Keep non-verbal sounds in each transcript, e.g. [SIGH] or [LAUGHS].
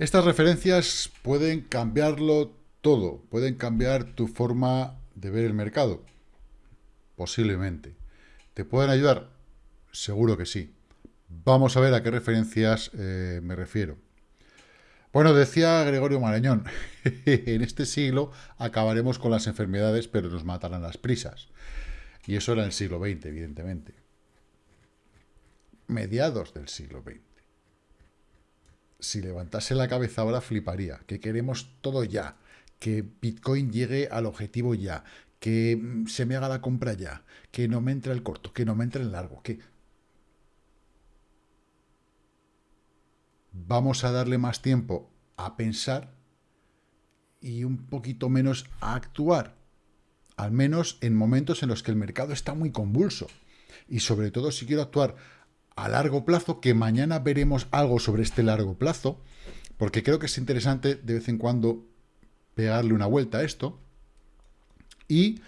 Estas referencias pueden cambiarlo todo, pueden cambiar tu forma de ver el mercado, posiblemente. ¿Te pueden ayudar? Seguro que sí. Vamos a ver a qué referencias eh, me refiero. Bueno, decía Gregorio Marañón, [LAUGHS] en este siglo acabaremos con las enfermedades, pero nos matarán las prisas. Y eso era el siglo XX, evidentemente. Mediados del siglo XX. Si levantase la cabeza ahora, fliparía. Que queremos todo ya. Que Bitcoin llegue al objetivo ya. Que mm, se me haga la compra ya. Que no me entre el corto. Que no me entre el largo. Que vamos a darle más tiempo a pensar y un poquito menos a actuar, al menos en momentos en los que el mercado está muy convulso. Y sobre todo si quiero actuar a largo plazo, que mañana veremos algo sobre este largo plazo, porque creo que es interesante de vez en cuando pegarle una vuelta a esto. Y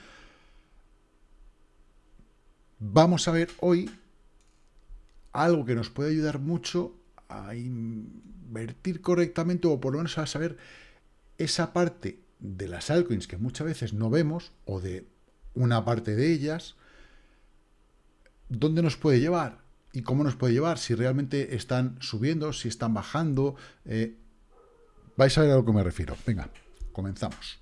vamos a ver hoy algo que nos puede ayudar mucho a invertir correctamente o por lo menos a saber esa parte de las altcoins que muchas veces no vemos o de una parte de ellas, dónde nos puede llevar y cómo nos puede llevar, si realmente están subiendo, si están bajando. Eh, vais a ver a lo que me refiero. Venga, comenzamos.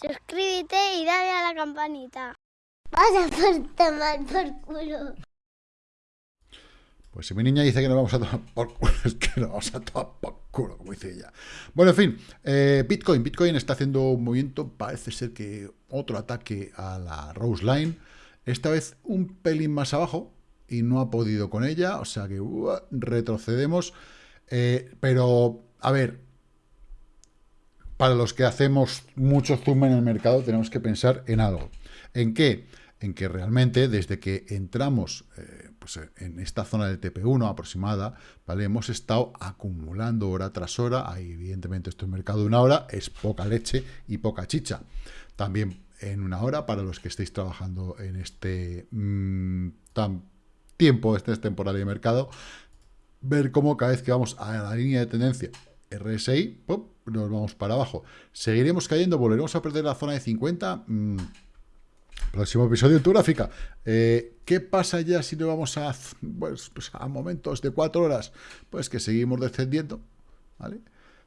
Suscríbete y dale a la campanita. Vas a por tomar por culo. Pues si mi niña dice que no vamos a tomar por culo, [LAUGHS] es que no vamos a tomar por culo, como dice ella. Bueno, en fin, eh, Bitcoin. Bitcoin está haciendo un movimiento, parece ser que otro ataque a la Rose Line. Esta vez un pelín más abajo y no ha podido con ella, o sea que uh, retrocedemos. Eh, pero, a ver, para los que hacemos mucho zoom en el mercado, tenemos que pensar en algo. ¿En qué? En que realmente desde que entramos eh, pues, en esta zona del TP1 aproximada, ¿vale? hemos estado acumulando hora tras hora. Ahí, evidentemente, esto es mercado de una hora, es poca leche y poca chicha. También en una hora, para los que estéis trabajando en este mm, tan tiempo, este es temporal de mercado, ver cómo cada vez que vamos a la línea de tendencia RSI, ¡pum! nos vamos para abajo. Seguiremos cayendo, volveremos a perder la zona de 50. Mm, próximo episodio en tu gráfica. Eh, ¿Qué pasa ya si no vamos a, pues, pues, a momentos de 4 horas? Pues que seguimos descendiendo, ¿vale?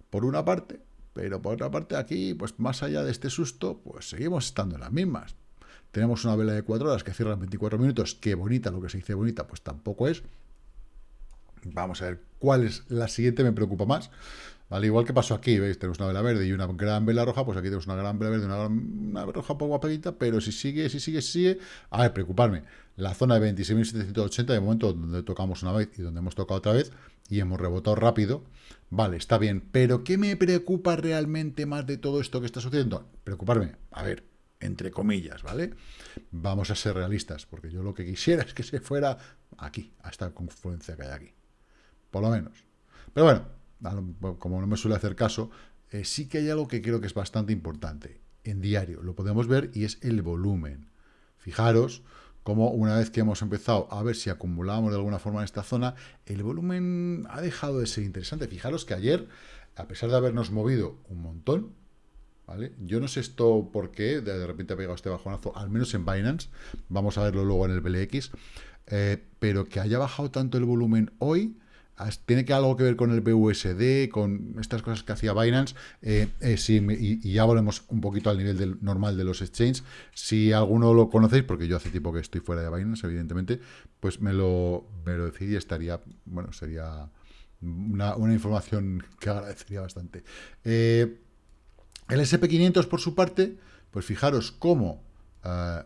Por una parte, pero por otra parte aquí, pues más allá de este susto, pues seguimos estando en las mismas. Tenemos una vela de 4 horas que cierra en 24 minutos, que bonita, lo que se dice bonita, pues tampoco es. Vamos a ver cuál es la siguiente, me preocupa más. Al igual que pasó aquí, ¿veis? Tenemos una vela verde y una gran vela roja, pues aquí tenemos una gran vela verde una, una roja poco guapadita, pero si sigue, si sigue, si sigue... A ver, preocuparme. La zona de 26.780, de momento, donde tocamos una vez y donde hemos tocado otra vez, y hemos rebotado rápido, vale, está bien. Pero ¿qué me preocupa realmente más de todo esto que está sucediendo? Preocuparme, a ver, entre comillas, ¿vale? Vamos a ser realistas, porque yo lo que quisiera es que se fuera aquí, a esta confluencia que hay aquí. Por lo menos. Pero bueno, como no me suele hacer caso, eh, sí que hay algo que creo que es bastante importante. En diario lo podemos ver y es el volumen. Fijaros como una vez que hemos empezado a ver si acumulamos de alguna forma en esta zona, el volumen ha dejado de ser interesante. Fijaros que ayer, a pesar de habernos movido un montón, ¿vale? Yo no sé esto por qué, de repente ha pegado este bajonazo, al menos en Binance, vamos a verlo luego en el BLX, eh, pero que haya bajado tanto el volumen hoy, tiene que algo que ver con el BUSD, con estas cosas que hacía Binance, eh, eh, y, ya volvemos un poquito al nivel del, normal de los exchanges. Si alguno lo conocéis, porque yo hace tiempo que estoy fuera de Binance, evidentemente, pues me lo, me lo decís y estaría, bueno, sería una, información que agradecería bastante. Eh, el SP500, por su parte, pues fijaros cómo,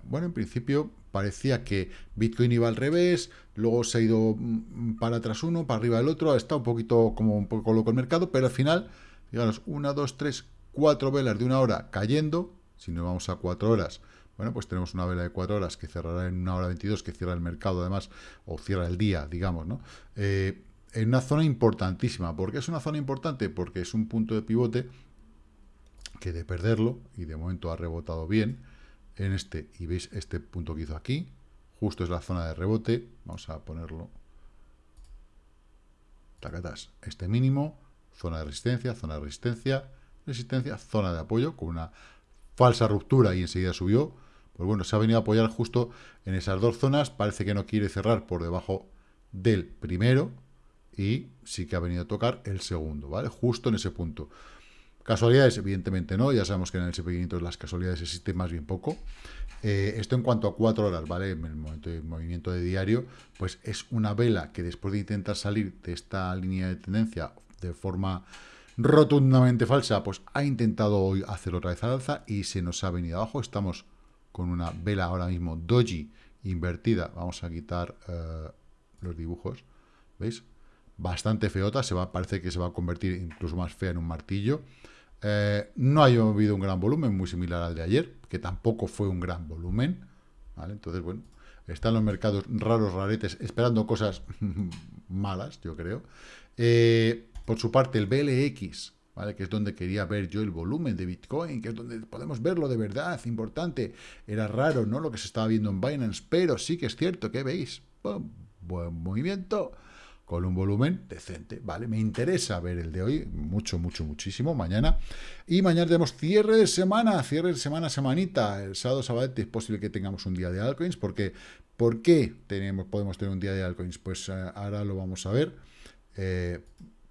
bueno, en principio parecía que Bitcoin iba al revés, luego se ha ido mm, para atrás uno, para arriba el otro, está un poquito como un poco loco el mercado, pero al final, fijaros, una, dos, tres, cuatro velas de una hora cayendo, si nos vamos a cuatro horas, bueno, pues tenemos una vela de 4 horas que cerrará en una hora 22, que cierra el mercado además, o cierra el día, digamos, ¿no? Eh, en una zona importantísima. ¿Por qué es una zona importante? Porque es un punto de pivote que de perderlo, y de momento ha rebotado bien, en este, y veis este punto que hizo aquí, justo es la zona de rebote, vamos a ponerlo, tacatas, este mínimo, zona de resistencia, zona de resistencia, resistencia, zona de apoyo, con una falsa ruptura y enseguida subió, pues bueno, se ha venido a apoyar justo en esas dos zonas, parece que no quiere cerrar por debajo del primero, y sí que ha venido a tocar el segundo, ¿vale? Justo en ese punto. Casualidades, evidentemente no, ya sabemos que en el SP500 las casualidades existen más bien poco. Eh, esto en cuanto a cuatro horas, ¿vale? En el momento de movimiento de diario, pues es una vela que después de intentar salir de esta línea de tendencia de forma rotundamente falsa, pues ha intentado hoy hacer otra vez al alza y se nos ha venido abajo. Estamos con una vela ahora mismo doji invertida. Vamos a quitar eh, los dibujos, ¿veis? bastante feota, se va, parece que se va a convertir incluso más fea en un martillo. Eh, no ha habido un gran volumen, muy similar al de ayer, que tampoco fue un gran volumen. Entonces, bueno, están los mercados raros, raretes, esperando cosas [LAUGHS] malas, yo creo. Eh, por su parte, el BLX, ¿vale? que es donde quería ver yo el volumen de Bitcoin, que es donde podemos verlo de verdad, importante. Era raro, ¿no? Lo que se estaba viendo en Binance, pero sí que es cierto, que veis? Buen movimiento con un volumen decente, ¿vale? Me interesa ver el de hoy, mucho, mucho, muchísimo, mañana. Y mañana tenemos cierre de semana, cierre de semana, semanita. El sábado, sábado es posible que tengamos un día de altcoins, porque ¿por qué tenemos, podemos tener un día de altcoins? Pues eh, ahora lo vamos a ver, eh,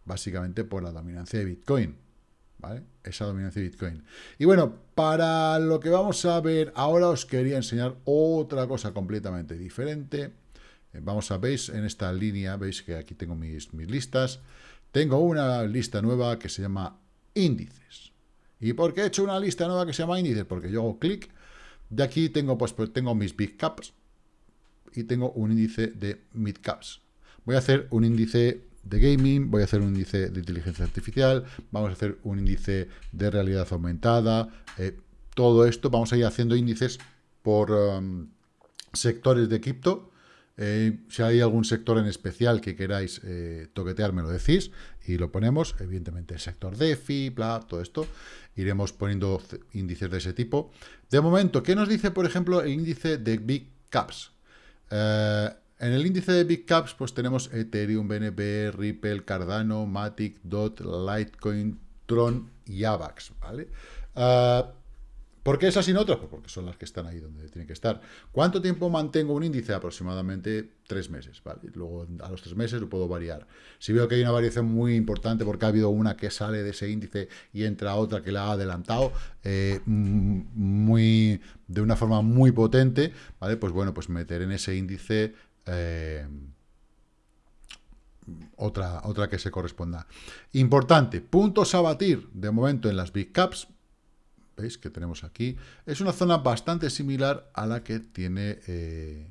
básicamente por la dominancia de Bitcoin, ¿vale? Esa dominancia de Bitcoin. Y bueno, para lo que vamos a ver ahora os quería enseñar otra cosa completamente diferente, vamos a, veis en esta línea, veis que aquí tengo mis, mis listas. Tengo una lista nueva que se llama índices. ¿Y por qué he hecho una lista nueva que se llama índices? Porque yo hago clic, de aquí tengo, pues, pues, tengo mis big caps y tengo un índice de mid caps. Voy a hacer un índice de gaming, voy a hacer un índice de inteligencia artificial, vamos a hacer un índice de realidad aumentada, eh, todo esto, vamos a ir haciendo índices por um, sectores de cripto, eh, si hay algún sector en especial que queráis eh, toquetear, me lo decís y lo ponemos. Evidentemente, el sector DeFi, bla, todo esto. Iremos poniendo índices de ese tipo. De momento, ¿qué nos dice, por ejemplo, el índice de Big Caps? Eh, en el índice de Big Caps, pues tenemos Ethereum, BNB, Ripple, Cardano, Matic, DOT, Litecoin, Tron y AVAX, ¿vale? ¿Por qué esas y otras? Pues porque son las que están ahí donde tienen que estar. ¿Cuánto tiempo mantengo un índice? Aproximadamente tres meses, ¿vale? Luego a los tres meses lo puedo variar. Si veo que hay una variación muy importante porque ha habido una que sale de ese índice y entra otra que la ha adelantado eh, muy, de una forma muy potente, ¿vale? Pues bueno, pues meter en ese índice... Eh, otra, otra que se corresponda. Importante, puntos a batir de momento en las Big Caps, ¿Veis que tenemos aquí? Es una zona bastante similar a la que tiene eh,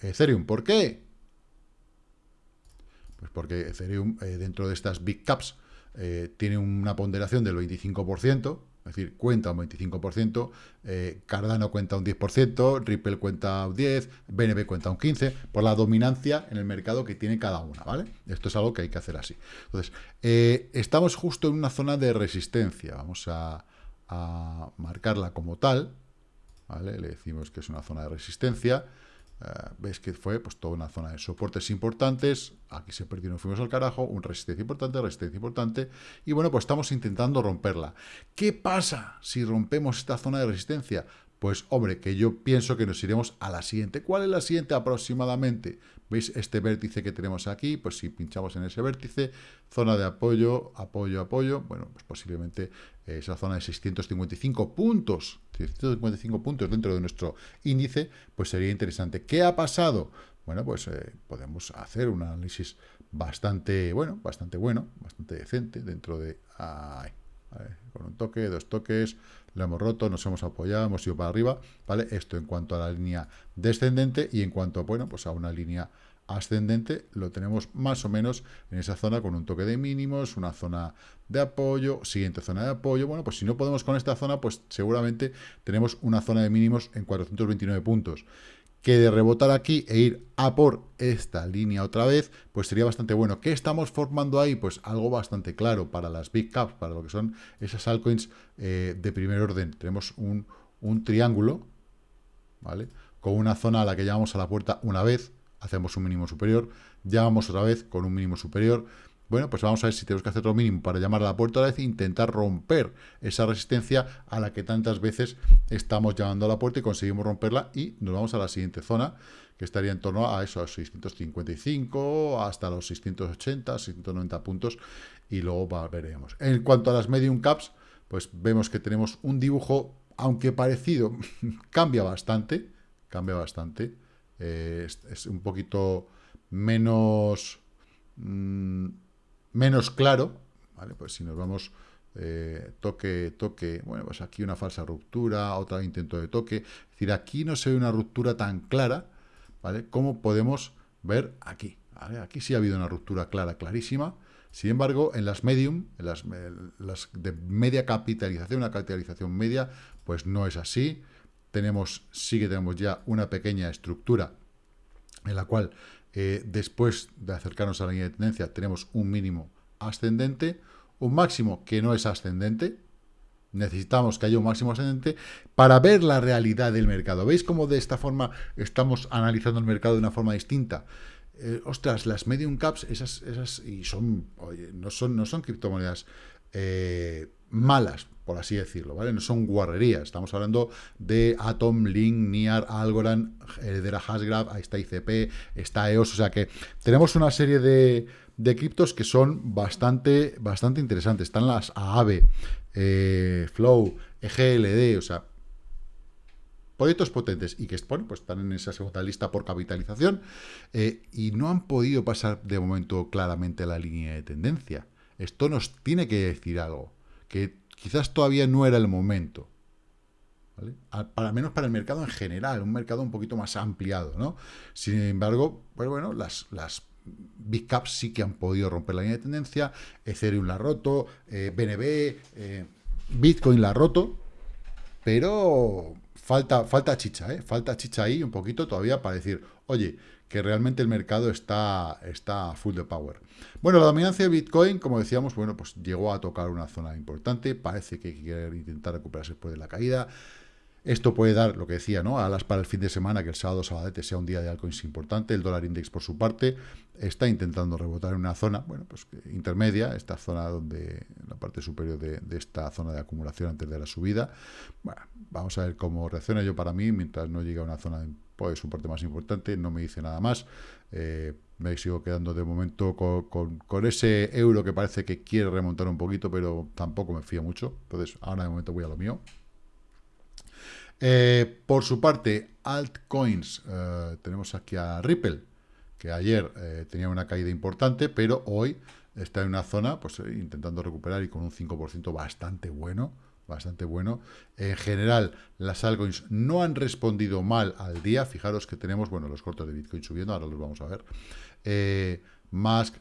Ethereum. ¿Por qué? Pues porque Ethereum, eh, dentro de estas Big Caps, eh, tiene una ponderación del 25%, es decir, cuenta un 25%, Cardano cuenta un 10%, Ripple cuenta un 10%, BNB cuenta un 15%, por la dominancia en el mercado que tiene cada una, ¿vale? Esto es algo que hay que hacer así. Entonces, estamos justo en una zona de resistencia. Vamos a, a marcarla como tal. Le decimos que es una zona de resistencia, eh, veis que fue pues toda una zona de soportes importantes, aquí se perdió, nos fuimos al carajo, un resistencia importante, resistencia importante, y bueno, pues estamos intentando romperla. ¿Qué pasa si rompemos esta zona de resistencia? Pues, hombre, que yo pienso que nos iremos a la siguiente. ¿Cuál es la siguiente aproximadamente? ¿Veis este vértice que tenemos aquí? Pues si pinchamos en ese vértice, zona de apoyo, apoyo, apoyo, bueno, pues posiblemente esa zona de 655 puntos, 655 puntos dentro de nuestro índice, pues sería interesante. ¿Qué ha pasado? Bueno, pues eh, podemos hacer un análisis bastante bueno, bastante bueno, bastante decente dentro de... con un toque, dos toques, lo hemos roto, nos hemos apoyado, hemos ido para arriba, ¿vale? Esto en cuanto a la línea descendente y en cuanto, bueno, pues a una línea ascendente lo tenemos más o menos en esa zona con un toque de mínimos, una zona de apoyo, siguiente zona de apoyo. Bueno, pues si no podemos con esta zona, pues seguramente tenemos una zona de mínimos en 429 puntos. Que de rebotar aquí e ir a por esta línea otra vez, pues sería bastante bueno. ¿Qué estamos formando ahí? Pues algo bastante claro para las big caps, para lo que son esas altcoins eh, de primer orden. Tenemos un, un triángulo, ¿vale? Con una zona a la que llamamos a la puerta una vez, hacemos un mínimo superior, llamamos otra vez con un mínimo superior, bueno, pues vamos a ver si tenemos que hacer lo mínimo para llamar a la puerta a la vez e intentar romper esa resistencia a la que tantas veces estamos llamando a la puerta y conseguimos romperla y nos vamos a la siguiente zona, que estaría en torno a esos 655 hasta los 680, 690 puntos y luego veremos. En cuanto a las medium caps, pues vemos que tenemos un dibujo, aunque parecido, [LAUGHS] cambia bastante, cambia bastante, eh, es, un poquito menos... Mm, menos claro, ¿vale? Pues si nos vamos eh, toque, toque, bueno, pues aquí una falsa ruptura, otro intento de toque, es decir, aquí no se ve una ruptura tan clara, ¿vale? Como podemos ver aquí, Aquí sí ha habido una ruptura clara, clarísima, sin embargo, en las medium, en las, las de media capitalización, una capitalización media, pues no es así, tenemos, sí que tenemos ya una pequeña estructura en la cual eh, después de acercarnos a la línea de tendencia tenemos un mínimo ascendente, un máximo que no es ascendente, necesitamos que haya un máximo ascendente para ver la realidad del mercado. ¿Veis cómo de esta forma estamos analizando el mercado de una forma distinta? Eh, ostras, las medium caps, esas, esas y son, oye, no son, no son criptomonedas eh, malas, por así decirlo, ¿vale? No son guarrerías, estamos hablando de Atom, Link, Niar, Algorand, Heredera Hasgraph, ahí está ICP, está EOS, o sea que tenemos una serie de, criptos que son bastante, bastante interesantes. Están las AAVE, eh, Flow, EGLD, o sea, proyectos potentes y que pues están en esa segunda lista por capitalización eh, y no han podido pasar de momento claramente la línea de tendencia. Esto nos tiene que decir algo, que quizás todavía no era el momento. ¿vale? Para menos para el mercado en general, un mercado un poquito más ampliado, ¿no? Sin embargo, pues bueno, las, las big sí que han podido romper la línea de tendencia, Ethereum la ha roto, BNB, eh, eh, Bitcoin la ha roto, pero falta, falta chicha, ¿eh? Falta chicha ahí un poquito todavía para decir, oye, que realmente el mercado está, está full de power. Bueno, la dominancia de Bitcoin, como decíamos, bueno, pues llegó a tocar una zona importante, parece que quiere intentar recuperarse después de la caída. Esto puede dar, lo que decía, ¿no? Alas para el fin de semana, que el sábado sabadete sea un día de altcoins importante. El dólar index, por su parte, está intentando rebotar en una zona, bueno, pues intermedia, esta zona donde, la parte superior de, esta zona de acumulación antes de la subida. Bueno, vamos a ver cómo reacciona yo para mí, mientras no llegue a una zona de pues, su parte más importante, no me dice nada más. Eh, me sigo quedando de momento con, con, ese euro que parece que quiere remontar un poquito, pero tampoco me fío mucho. Entonces, ahora de momento voy a lo mío. Eh, por su parte, altcoins, eh, tenemos aquí a Ripple, que ayer eh, tenía una caída importante, pero hoy está en una zona, pues intentando recuperar y con un 5% bastante bueno, bastante bueno. En general, las altcoins no han respondido mal al día. Fijaros que tenemos, bueno, los cortos de Bitcoin subiendo, ahora los vamos a ver. Eh, Musk,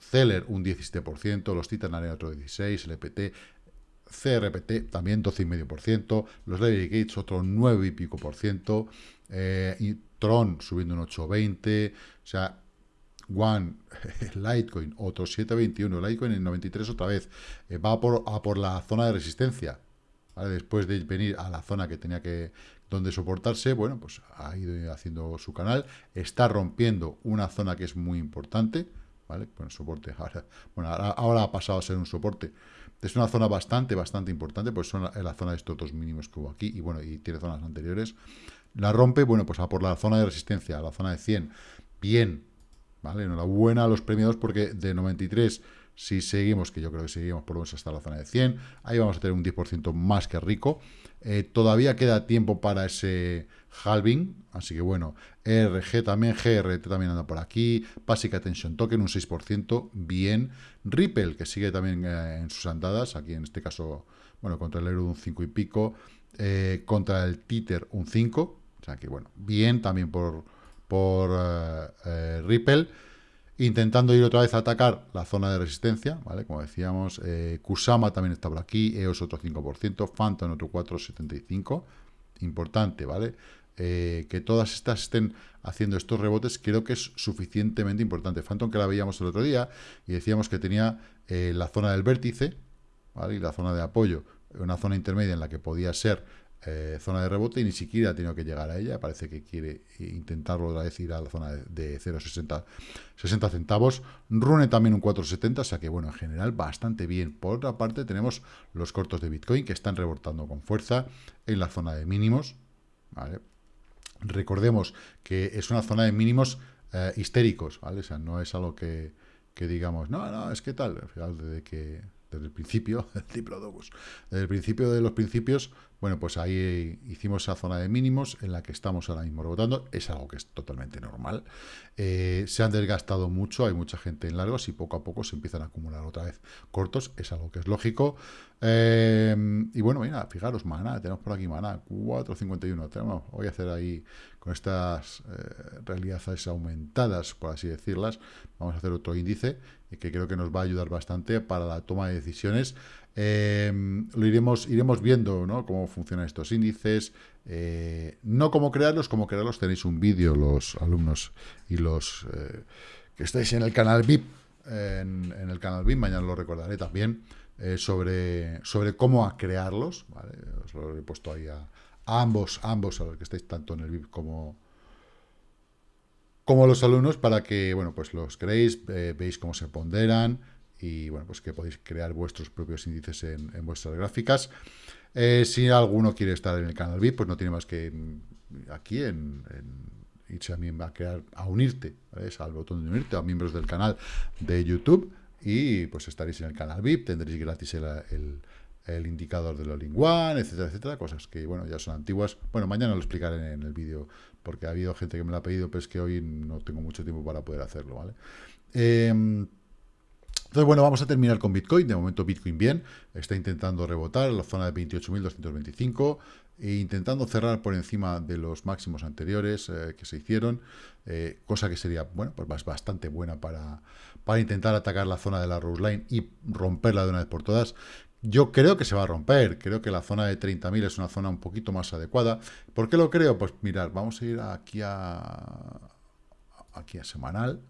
Zeller un 17%, los Titan otro 16%, el EPT, CRPT también 12,5%, los Larry Gates otro 9 y pico por ciento, eh, Tron subiendo un 8,20, o sea, One, [LAUGHS] Litecoin, otro 7,21, Litecoin en 93 otra vez, eh, va por, a por la zona de resistencia, después de venir a la zona que tenía que, donde soportarse, bueno, pues ha ido haciendo su canal, está rompiendo una zona que es muy importante, ¿vale? Bueno, soporte, [LAUGHS] ahora, bueno, ahora ha pasado a ser un soporte, es una zona bastante, bastante importante, pues son la, la zona de estos dos mínimos que hubo aquí, y bueno, y tiene zonas anteriores. La rompe, bueno, pues a por la zona de resistencia, a la zona de 100. Bien, ¿vale? Enhorabuena a los premiados porque de 93, si seguimos, que yo creo que seguimos por lo menos hasta la zona de 100, ahí vamos a tener un 10% más que rico. Eh, todavía queda tiempo para ese halving, así que bueno, RG también, GRT también anda por aquí, Basic Attention Token un 6%, bien, Ripple, que sigue también eh, en sus andadas, aquí en este caso, bueno, contra el euro un 5 y pico, eh, contra el Tether un 5, o sea que bueno, bien también por, por Ripple, intentando ir otra vez a atacar la zona de resistencia, ¿vale? Como decíamos, eh, Kusama también está por aquí, EOS otro 5%, Phantom otro 4,75%, importante, ¿vale? que todas estas estén haciendo estos rebotes, creo que es suficientemente importante. Phantom que la veíamos el otro día y decíamos que tenía la zona del vértice, ¿vale? Y la zona de apoyo, una zona intermedia en la que podía ser eh, zona de rebote y ni siquiera ha tenido que llegar a ella. Parece que quiere intentarlo otra vez ir a la zona de, 0,60 60 centavos. Rune también un 4,70, o sea que bueno, en general bastante bien. Por otra parte tenemos los cortos de Bitcoin que están rebotando con fuerza en la zona de mínimos. Recordemos que es una zona de mínimos eh, histéricos. O sea, no es algo que, digamos, no, no, es que tal, de que desde el principio, [LAUGHS] desde el principio de los principios, bueno, pues ahí hicimos esa zona de mínimos en la que estamos ahora mismo rebotando, es algo que es totalmente normal. Eh, se han desgastado mucho, hay mucha gente en largos y poco a poco se empiezan a acumular otra vez cortos, es algo que es lógico. Eh, y bueno, mira, fijaros, maná, tenemos por aquí maná, 4.51, tenemos, voy a hacer ahí con estas eh, realidades aumentadas, por así decirlas, vamos a hacer otro índice que creo que nos va a ayudar bastante para la toma de decisiones. Eh, lo iremos, iremos viendo cómo funcionan estos índices, eh, no cómo crearlos, cómo crearlos. Tenéis un vídeo los alumnos y los que estáis en el canal VIP, en, el canal VIP, mañana lo recordaré también, sobre, sobre cómo crearlos, os lo he puesto ahí a, ambos, ambos, a los que estáis tanto en el VIP como, como los alumnos, para que, bueno, pues los creéis, eh, veis cómo se ponderan y, bueno, pues que podéis crear vuestros propios índices en, vuestras gráficas. Eh, si alguno quiere estar en el canal VIP, pues no tiene más que mm, aquí en, irse también va a crear, a unirte, ¿ves? al botón de unirte, a miembros del canal de YouTube y pues estaréis en el canal VIP, tendréis gratis el el indicador de all one etcétera, etcétera, cosas que, bueno, ya son antiguas. Bueno, mañana lo explicaré en el vídeo, porque ha habido gente que me lo ha pedido, pero es que hoy no tengo mucho tiempo para poder hacerlo, ¿vale? Em, entonces, bueno, vamos a terminar con Bitcoin. De momento, Bitcoin bien. Está intentando rebotar en la zona de 28.225 e intentando cerrar por encima de los máximos anteriores eh, que se hicieron, eh, cosa que sería, bueno, pues bastante buena para, para intentar atacar la zona de la Rose Line y romperla de una vez por todas. Yo creo que se va a romper, creo que la zona de 30.000 es una zona un poquito más adecuada. ¿Por qué lo creo? Pues mirad, vamos a ir aquí a aquí a semanal,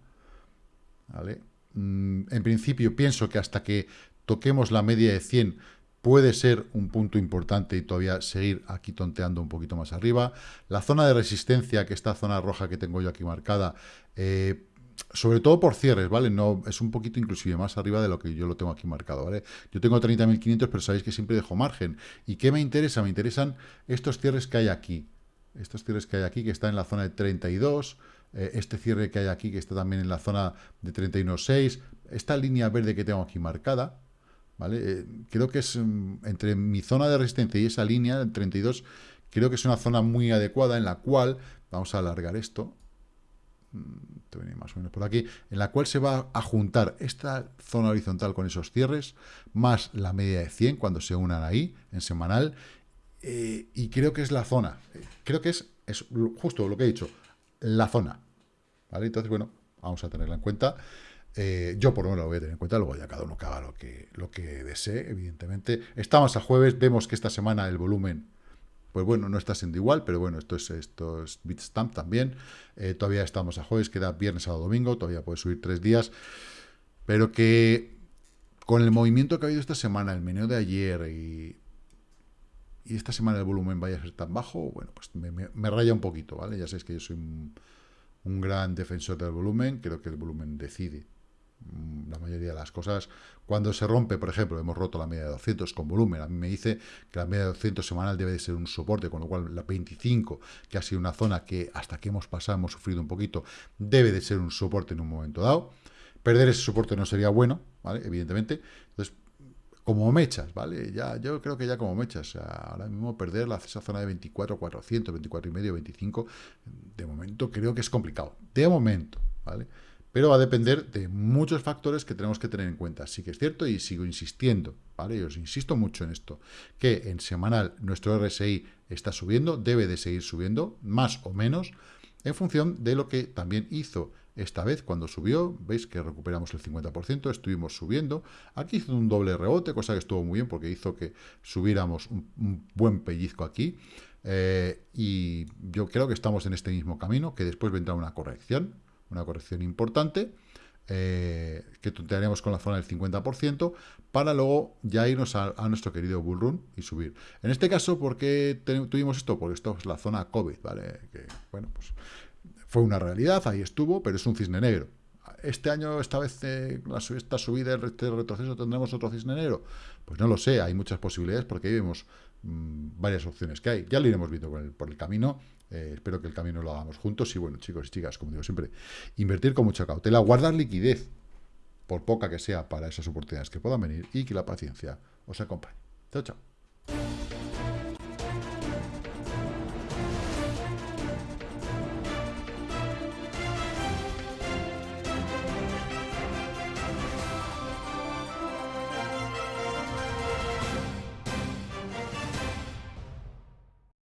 ¿vale? Mm, en principio pienso que hasta que toquemos la media de 100 puede ser un punto importante y todavía seguir aquí tonteando un poquito más arriba. La zona de resistencia, que esta zona roja que tengo yo aquí marcada, eh, sobre todo por cierres, ¿vale? No, es un poquito inclusive más arriba de lo que yo lo tengo aquí marcado, ¿vale? Yo tengo 30.500, pero sabéis que siempre dejo margen. ¿Y qué me interesa? Me interesan estos cierres que hay aquí. Estos cierres que hay aquí, que están en la zona de 32, eh, este cierre que hay aquí, que está también en la zona de 31.6, esta línea verde que tengo aquí marcada, ¿vale? Eh, creo que es mm, entre mi zona de resistencia y esa línea, el 32, creo que es una zona muy adecuada en la cual, vamos a alargar esto, Mm, más o menos por aquí, en la cual se va a juntar esta zona horizontal con esos cierres, más la media de 100 cuando se unan ahí, en semanal, eh, y creo que es la zona, creo que es, es justo lo que he dicho, la zona, ¿vale? Entonces, bueno, vamos a tenerla en cuenta. Eh, yo por lo menos lo voy a tener en cuenta, luego ya cada uno que haga lo que, lo que desee, evidentemente. Estamos a jueves, vemos que esta semana el volumen pues bueno, no está siendo igual, pero bueno, esto es, Bitstamp también. Eh, todavía estamos a jueves, queda viernes, sábado, domingo, todavía puede subir tres días. Pero que con el movimiento que ha habido esta semana, el menú de ayer y, y esta semana el volumen vaya a ser tan bajo, bueno, pues me, raya un poquito, ¿vale? Ya sabéis que yo soy un gran defensor del volumen, creo que el volumen decide la mayoría de las cosas. Cuando se rompe, por ejemplo, hemos roto la media de 200 con volumen, a mí me dice que la media de 200 semanal debe de ser un soporte, con lo cual la 25, que ha sido una zona que hasta que hemos pasado hemos sufrido un poquito, debe de ser un soporte en un momento dado. Perder ese soporte no sería bueno, ¿vale? Evidentemente. Entonces, como mechas, ¿vale? Ya, yo creo que ya como mechas. ahora mismo perder la, esa zona de 24, 400, 24 y medio, 25, de momento creo que es complicado. De momento, ¿vale? pero va a depender de muchos factores que tenemos que tener en cuenta. Sí que es cierto y sigo insistiendo, ¿vale? Y os insisto mucho en esto, que en semanal nuestro RSI está subiendo, debe de seguir subiendo, más o menos, en función de lo que también hizo esta vez. Cuando subió, veis que recuperamos el 50%, estuvimos subiendo, aquí hizo un doble rebote, cosa que estuvo muy bien porque hizo que subiéramos un, buen pellizco aquí, eh, y yo creo que estamos en este mismo camino, que después vendrá una corrección, una corrección importante, eh, que tontearemos con la zona del 50%, para luego ya irnos a, nuestro querido bullrun y subir. En este caso, ¿por qué tuvimos esto? Porque esto es la zona COVID, ¿vale? Que, bueno, pues fue una realidad, ahí estuvo, pero es un cisne negro. ¿Este año, esta vez, eh, esta subida, este retroceso, tendremos otro cisne negro? Pues no lo sé, hay muchas posibilidades porque ahí vemos mm, varias opciones que hay. Ya lo iremos viendo por el camino eh, espero que el camino lo hagamos juntos. Y bueno, chicos y chicas, como digo siempre, invertir con mucha cautela, guardar liquidez, por poca que sea, para esas oportunidades que puedan venir y que la paciencia os acompañe. Chao, chao.